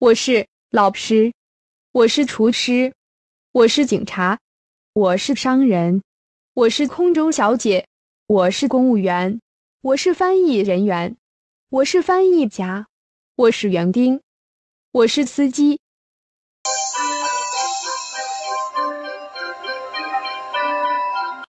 我是老师我是厨师我是警察我是商人我是空中小姐我是公务员我是翻译人员我是翻译家我是园丁我是司机